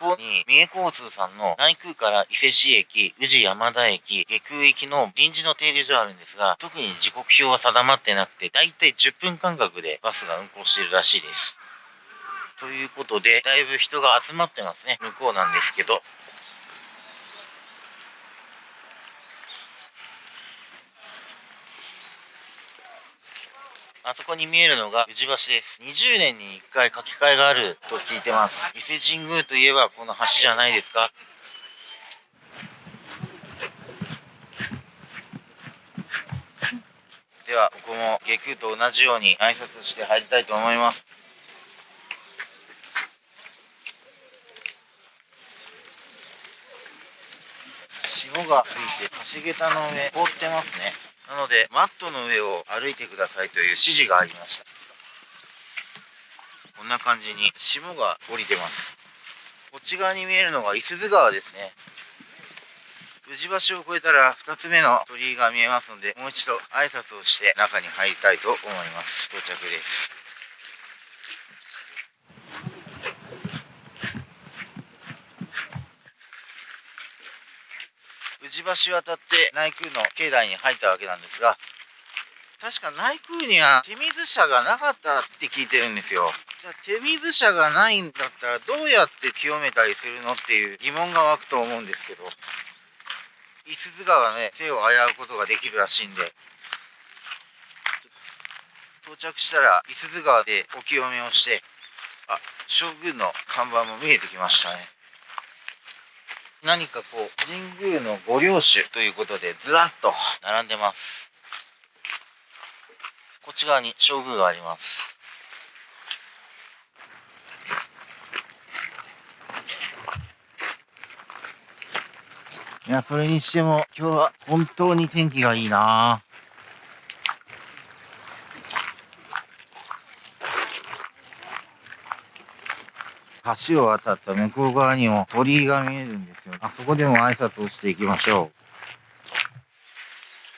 こに三重交通さんの内空から伊勢市駅、宇治山田駅、下空行きの臨時の停留所あるんですが、特に時刻表は定まってなくて、だいたい10分間隔でバスが運行しているらしいです。ということで、だいぶ人が集まってますね。向こうなんですけど。あそこに見えるのが宇治橋です。20年に1回書き換えがあると聞いてます。伊勢神宮といえばこの橋じゃないですか？では、ここも下空と同じように挨拶して入りたいと思います。霜がついて橋桁の上凍ってますね。なのでマットの上を歩いてくださいという指示がありました。こんな感じに霜が降りてます。こっち側に見えるのが五十鈴川ですね。宇治橋を越えたら2つ目の鳥居が見えますのでもう一度挨拶をして中に入りたいと思います。到着です。橋渡って内宮の境内に入ったわけなんですが確か内宮には手水舎がなかったって聞いてるんですよ。じゃあ手水舎がないんだったらどうやって清めたりするのっていう疑問が湧くと思うんですけど五十鈴川ね手を危うことができるらしいんで。到着したら五十鈴川でお清めをしてあ将軍の看板も見えてきましたね。何かこう神宮のご領主ということでずらっと並んでます。こっち側に将宮があります。いやそれにしても今日は本当に天気がいいな。ぁ橋を渡った向こう側にも鳥居が見えるんですよ。あそこでも挨拶をしていきましょう。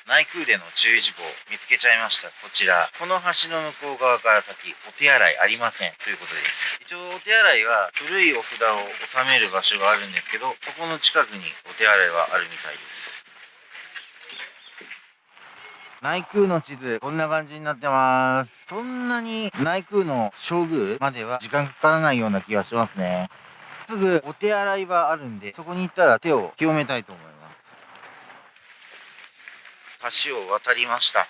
内宮での注意事項見つけちゃいました。こちら。この橋の向こう側から先、お手洗いありません。ということです。一応お手洗いは古いお札を収める場所があるんですけど、そこの近くにお手洗いはあるみたいです。内宮の地図、こんな感じになってます。そんなに内宮の正宮までは時間かからないような気がしますね。すぐお手洗い場あるんで、そこに行ったら手を清めたいと思います。橋を渡りました。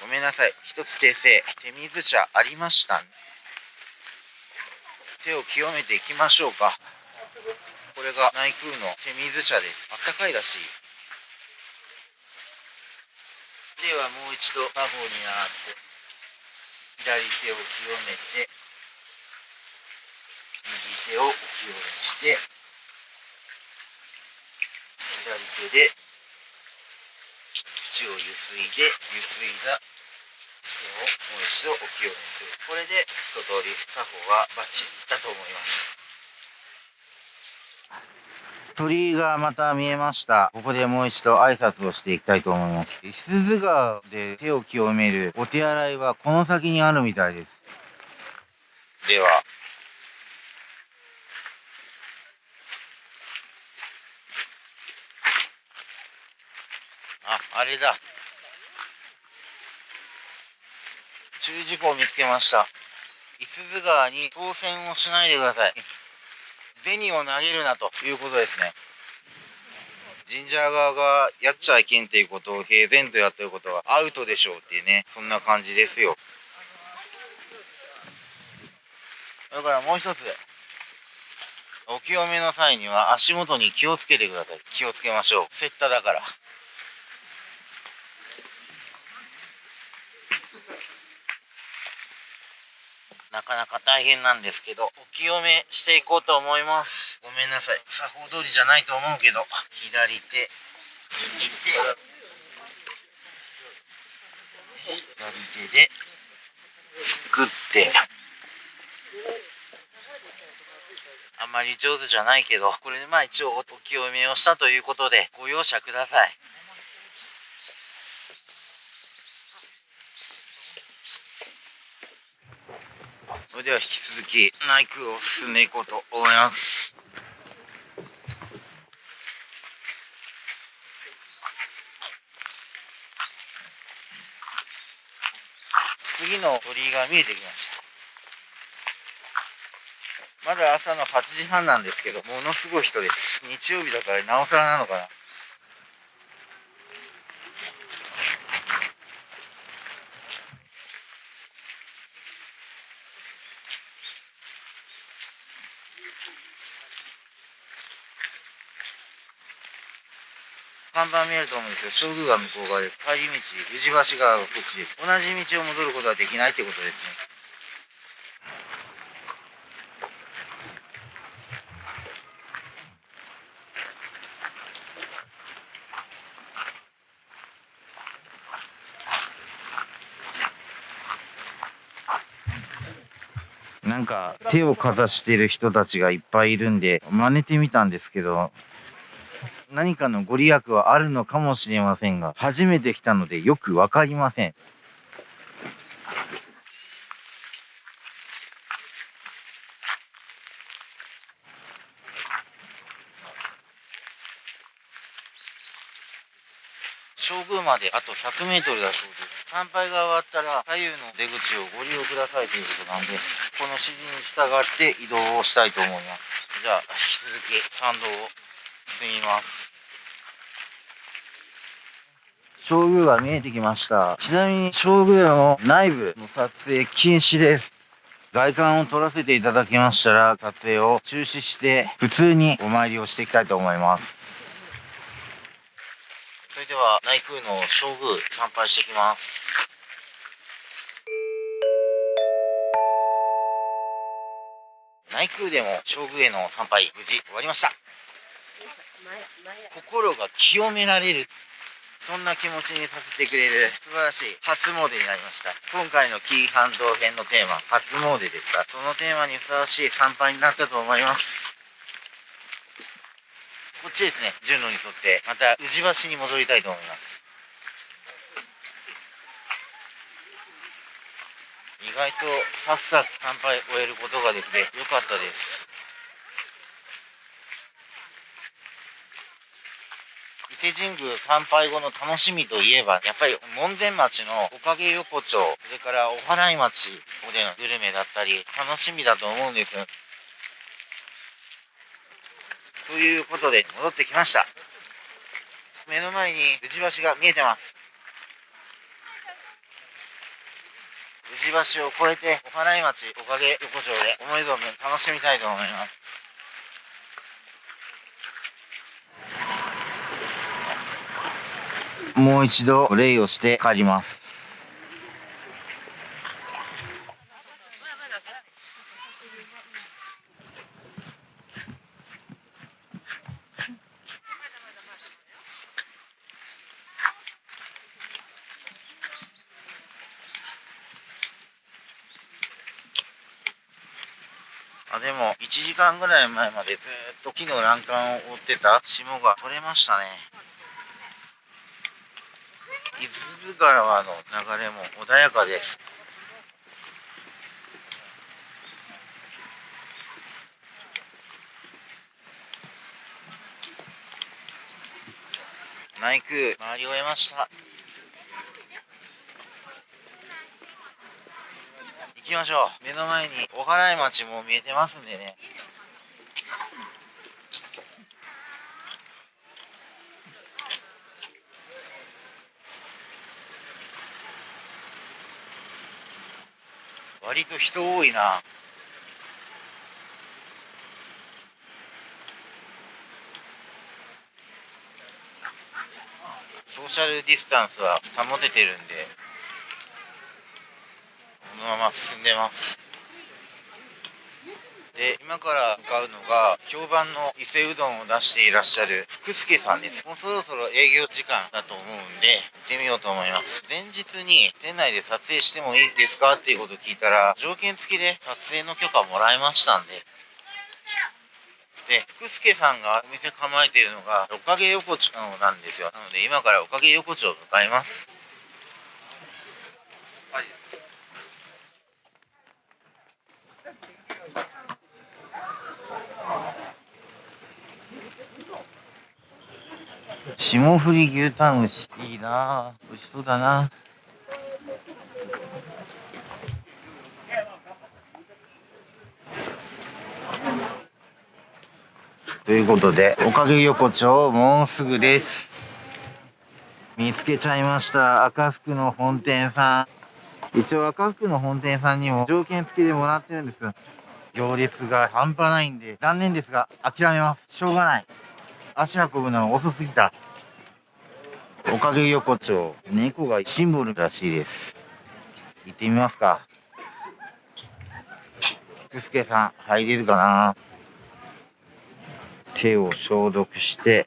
ごめんなさい。一つ訂正。手水車ありました、手を清めていきましょうか。これが内宮の手水車です。あったかいらしい。ではもう一度他方に上がって左手を清めて右手をお清めして左手で口をゆすいでゆすいだ手をもう一度お清めする。これで一通り作法はバッチリだと思います。鳥居がまた見えました。ここでもう一度挨拶をしていきたいと思います。石鈴川で手を清めるお手洗いはこの先にあるみたいです。では。あ、あれだ。注意事項を見つけました。五十鈴川に当選をしないでください。銭を投げるなということですね。神社側がやっちゃいけんっていうことを平然とやってることはアウトでしょうっていうね、そんな感じですよ。だからもう一つ、お清めの際には足元に気をつけてください。気をつけましょう。セッタだから。かなか大変なんですけど、お清めしていこうと思います。ごめんなさい。作法通りじゃないと思うけど、左手、右手、左手で、作って、あんまり上手じゃないけど、これでまあ一応お清めをしたということで、ご容赦ください。ででは引き続き内空を進んでいこうと思います。次の鳥居が見えてきました。まだ朝の8時半なんですけどものすごい人です。日曜日だからなおさらなのかな。看板見えると思うんですけど、正宮が向こう側で、帰り道、宇治橋がこっちです。同じ道を戻ることはできないってことですね。なんか手をかざしてる人たちがいっぱいいるんで真似てみたんですけど何かのご利益はあるのかもしれませんが、初めて来たのでよくわかりません。正宮まであと100メートルだそうです。参拝が終わったら左右の出口をご利用くださいということなんです、この指示に従って移動をしたいと思います。じゃあ、引き続き参道を進みます。正宮が見えてきました。ちなみに正宮の内部の撮影禁止です。外観を撮らせていただきましたら撮影を中止して普通にお参りをしていきたいと思います。それでは内宮の正宮参拝してきます内宮でも正宮への参拝無事終わりました。心が清められるそんな気持ちにさせてくれる素晴らしい初詣になりました。今回の紀伊半島編のテーマ初詣ですがそのテーマにふさわしい参拝になったと思います。こっちですね順路に沿ってまた宇治橋に戻りたいと思います。意外とサクサク参拝終えることができてよかったです伊勢神宮参拝後の楽しみといえば、やっぱり門前町のおかげ横丁、それからお祓い町でのグルメだったり、楽しみだと思うんです。ということで、戻ってきました。目の前に宇治橋が見えてます。宇治橋を越えて、お祓い町、おかげ横丁で思い存分楽しみたいと思います。もう一度礼をして帰りますでも1時間ぐらい前までずっと木の欄干を覆ってた。霜が取れましたね。伊豆川の流れも穏やかです。内宮回り終えました。きましょう。目の前にお祓い町も見えてますんでね。割と人多いな。ソーシャルディスタンスは保ててるんで。のまま進んでますで今から向かうのが評判の伊勢うどんを出していらっしゃる福助さんですもうそろそろ営業時間だと思うんで行ってみようと思います前日に店内で撮影してもいいですかっていうことを聞いたら条件付きで撮影の許可もらいましたんでで、福助さんがお店構えているのが、おかげ横丁なんですよ。なので、今からおかげ横丁を向かいます。霜降り牛タン牛いいな。美味しそうだな。ということでおかげ横丁もうすぐです。見つけちゃいました。赤福の本店さん。一応赤福の本店さんにも条件付きでもらってるんです。行列が半端ないんで残念ですが諦めます。しょうがない。足運ぶのは遅すぎた。おかげ横丁猫がシンボルらしいです。行ってみますか。福助さん入れるかな。手を消毒して。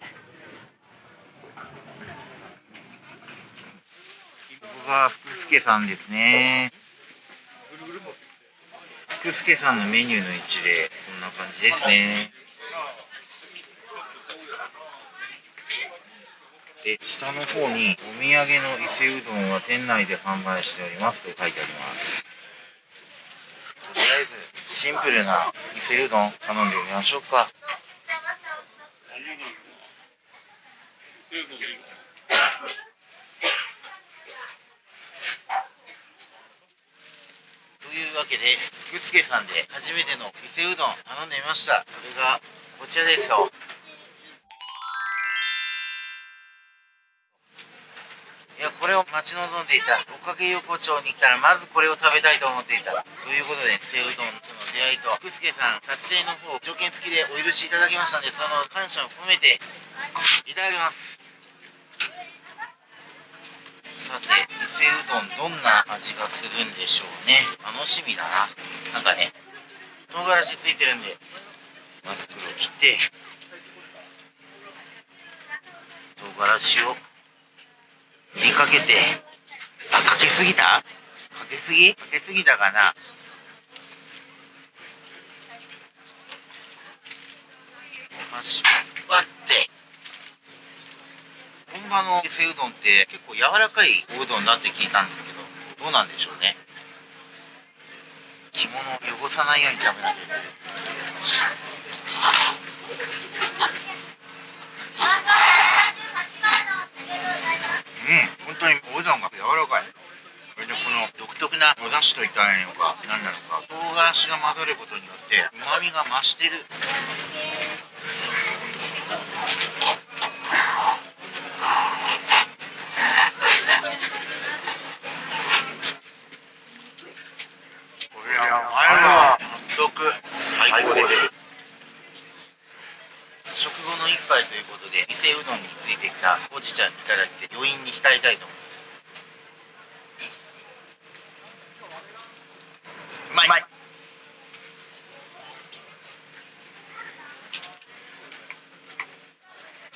ここが福助さんですね。福助さんのメニューの位置でこんな感じですね。で下の方にお土産の伊勢うどんは店内で販売しておりますと書いてあります。とりあえずシンプルな伊勢うどん頼んでみましょうか。というわけで福助さんで初めての伊勢うどん頼んでみました。それがこちらですよ。いやこれを待ち望んでいた。おかげ横丁に来たらまずこれを食べたいと思っていた。ということで伊勢うどんとの出会いと福助さん撮影の方条件付きでお許しいただきましたのでその感謝を込めていただきます。さて伊勢うどんどんな味がするんでしょうね。楽しみだな。なんかね唐辛子ついてるんでまず黒を切って唐辛子を振りかけて。あかけすぎた？かけすぎ？かけすぎたかな？お箸割って。本場の伊勢うどんって結構柔らかいおうどんだって聞いたんですけどどうなんでしょうね？着物を汚さないように食べなきゃいけないうん本当におうどんが柔らかいそれでこの独特なお出汁といったらいいのか何なのか唐辛子が混ざることによってうまみが増してるこれはうまいわ納得最高です食後の一杯ということで伊勢うどんについてきたほうじ茶いただいて余韻に浸りたいと思いますうまい。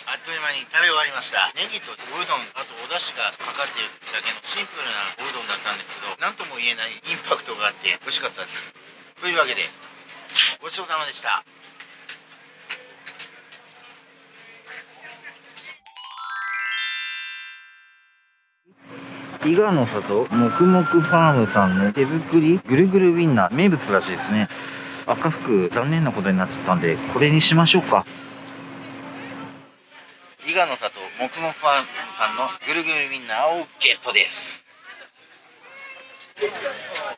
あっという間に食べ終わりました。ネギとおうどんあとお出汁がかかっているだけのシンプルなおうどんだったんですけど何とも言えないインパクトがあって美味しかったです。というわけでごちそうさまでした伊賀の里もくもくファームさんの手作りぐるぐるウインナー名物らしいですね。赤服残念なことになっちゃったんでこれにしましょうか。伊賀の里もくもくファームさんのぐるぐるウインナーをゲットです。い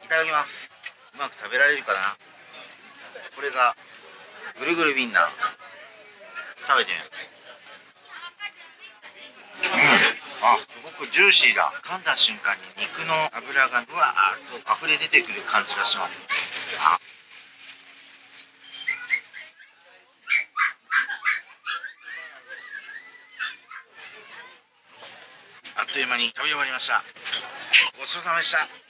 ただきます。うまく食べられるかな？これがぐるぐるウインナー。食べてみますうん。あすごくジューシーだ。噛んだ瞬間に肉の脂がうわーっと溢れ出てくる感じがします。あ。あっという間に食べ終わりました。ごちそうさまでした。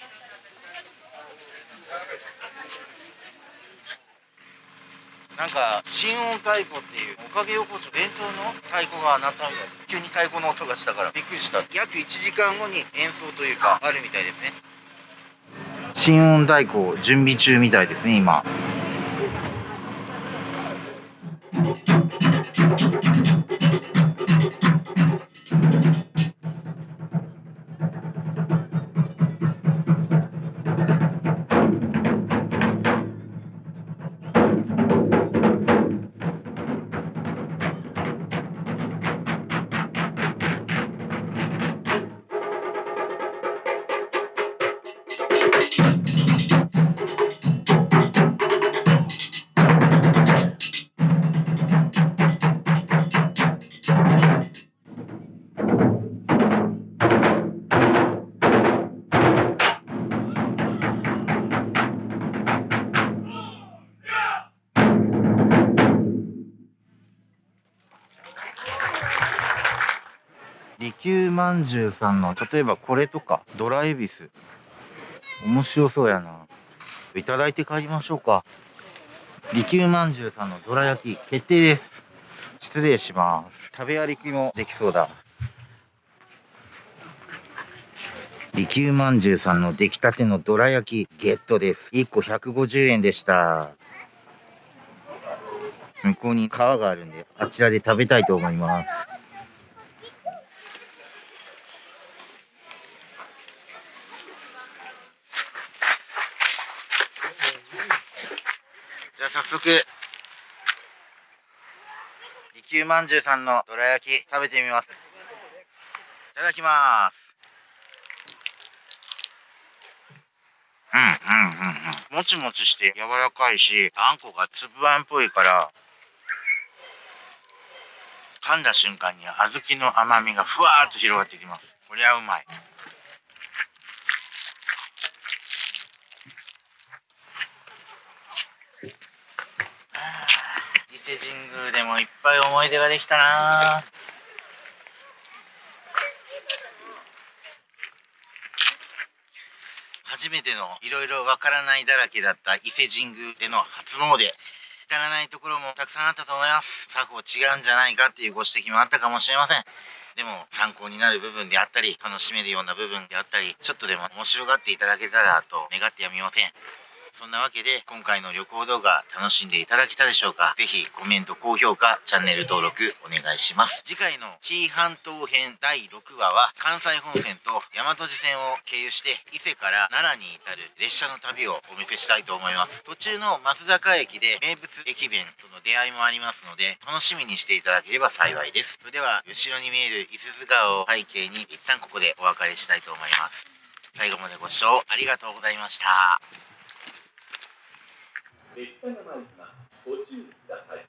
なんか心音太鼓っていうおかげ横丁伝統の太鼓が鳴ったみたいです急に太鼓の音がしたからびっくりした。約1時間後に演奏というかあるみたいですね。心音太鼓準備中みたいですね今。33の例えばこれとかドラエビス。面白そうやな。いただいて帰りましょうか。利休まんじゅうさんのどら焼き決定です。失礼します。食べ歩きもできそうだ。利休まんじゅうさんの出来たてのどら焼きゲットです。1個150円でした。向こうに川があるんであちらで食べたいと思います。じゃあ早速利休まんじゅうさんのどら焼き食べてみます。いただきます。うんうんうんうん。もちもちして柔らかいしあんこが粒あんっぽいから噛んだ瞬間に小豆の甘みがふわーっと広がってきます。こりゃうまい。伊勢神宮でもいっぱい思い出ができたな。初めてのいろいろわからないだらけだった伊勢神宮での初詣至らないところもたくさんあったと思います。作法違うんじゃないかっていうご指摘もあったかもしれません。でも参考になる部分であったり楽しめるような部分であったりちょっとでも面白がっていただけたらと願ってやみません。そんなわけで今回の旅行動画楽しんでいただけたでしょうか？ぜひコメント高評価チャンネル登録お願いします。次回の紀伊半島編第6話は関西本線と大和路線を経由して伊勢から奈良に至る列車の旅をお見せしたいと思います。途中の松坂駅で名物駅弁との出会いもありますので楽しみにしていただければ幸いです。それでは後ろに見える伊豆川を背景に一旦ここでお別れしたいと思います。最後までご視聴ありがとうございました。列車が参ります。ご注意ください。